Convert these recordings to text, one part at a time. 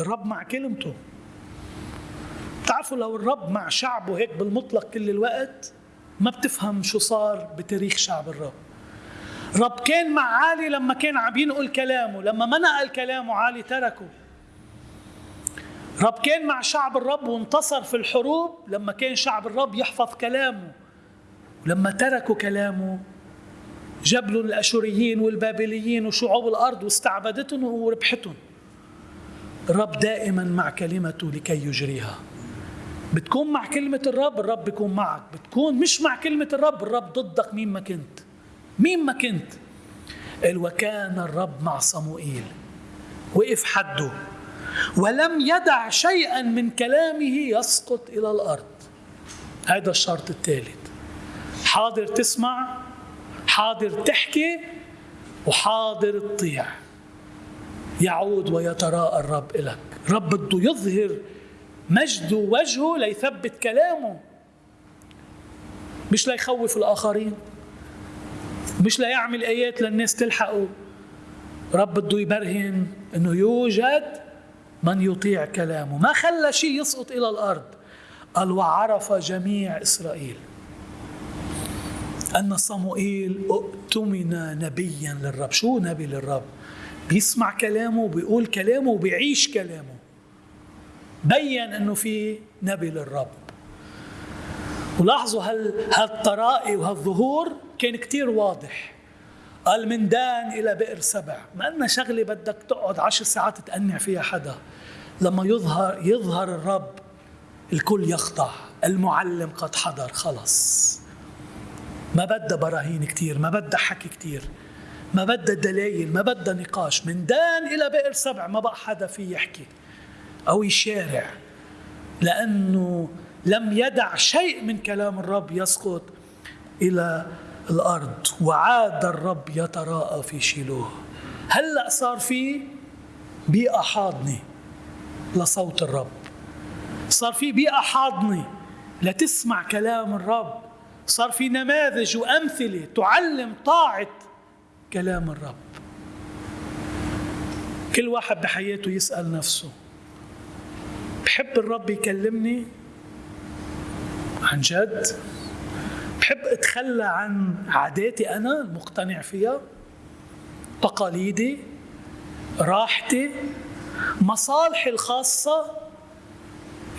الرب مع كلمته. تعرفوا لو الرب مع شعبه هيك بالمطلق كل الوقت ما بتفهم شو صار بتاريخ شعب الرب. رب كان مع عالي لما كان عم ينقل كلامه لما ما نقل كلامه عالي تركه. رب كان مع شعب الرب وانتصر في الحروب لما كان شعب الرب يحفظ كلامه. لما تركوا كلامه جبلوا الأشوريين والبابليين وشعوب الأرض واستعبدتهم وربحتهم. الرب دائما مع كلمته لكي يجريها. بتكون مع كلمة الرب الرب بيكون معك. بتكون مش مع كلمة الرب الرب ضدك مين ما كنت. مين ما كنت. قال وكان الرب مع صموئيل. وقف حده. ولم يدع شيئا من كلامه يسقط إلى الأرض. هذا الشرط الثالث. حاضر تسمع حاضر تحكي وحاضر تطيع. يعود ويتراءى الرب إلك. رب بده يظهر مجد وجهه ليثبت كلامه. مش ليخوف الآخرين. مش ليعمل آيات للناس تلحقه. رب بده يبرهن أنه يوجد من يطيع كلامه. ما خلى شيء يسقط إلى الأرض. قال وعرف جميع إسرائيل أن صموئيل أؤتمن نبيا للرب. شو نبي للرب؟ بيسمع كلامه وبيقول كلامه وبيعيش كلامه. بين إنه في نبي للرب. ولاحظوا هال هالطرائي وهالظهور كان كتير واضح. قال من دان إلى بئر سبع. ما أن شغلة بدك تقعد عشر ساعات تقنع فيها حدا. لما يظهر يظهر الرب الكل يخضع. المعلم قد حضر خلص. ما بدها براهين كتير ما بدها حكي كتير. ما بدها دلائل ما بدها نقاش. من دان إلى بئر سبع ما بقى حدا فيه يحكي أو يشارع. لأنه لم يدع شيء من كلام الرب يسقط إلى الأرض. وعاد الرب يتراءى في شيلوه. هلأ صار في بيئة حاضنة لصوت الرب. صار في بيئة حاضنة لتسمع كلام الرب. صار في نماذج وأمثلة تعلم طاعة كلام الرب. كل واحد بحياته يسأل نفسه بحب الرب يكلمني؟ عن جد؟ بحب أتخلى عن عاداتي أنا المقتنع فيها؟ تقاليدي؟ راحتي؟ مصالحي الخاصة؟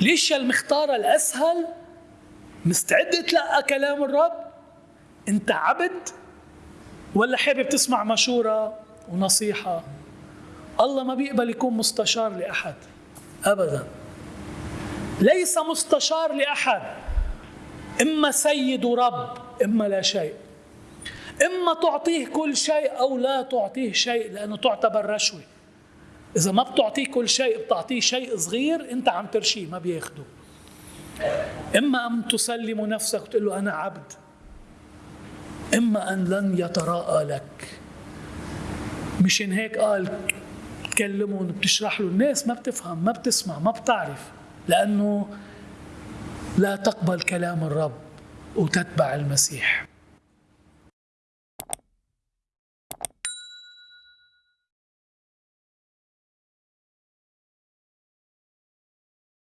الاشياء المختارة الأسهل؟ مستعد اتلقى كلام الرب؟ أنت عبد؟ ولا حابب تسمع مشورة ونصيحة؟ الله ما بيقبل يكون مستشار لأحد أبدا. ليس مستشار لأحد إما سيد ورب إما لا شيء. إما تعطيه كل شيء أو لا تعطيه شيء لأنه تعتبر رشوة. إذا ما بتعطيه كل شيء بتعطيه شيء صغير أنت عم ترشيه ما بياخده. إما أن تسلم نفسك وتقول له أنا عبد. إما أن لن يتراءى لك. مشان هيك قال تكلمهم بتشرح له. الناس ما بتفهم ما بتسمع ما بتعرف. لأنه لا تقبل كلام الرب وتتبع المسيح.